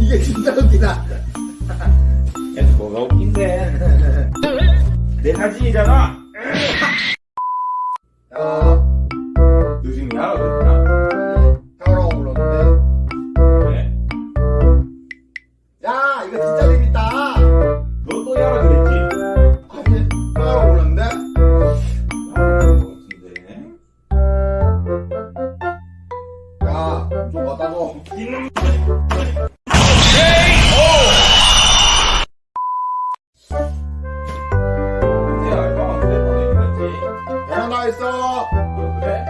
이게 진짜 웃기다. 야, 뭐가 웃긴데? 내 사진이잖아. 요즘? 형이라고 불렀는데. 그래. 야, 이거 진짜 야, 보내는 거지. 계란 다 있어. 어, 그래?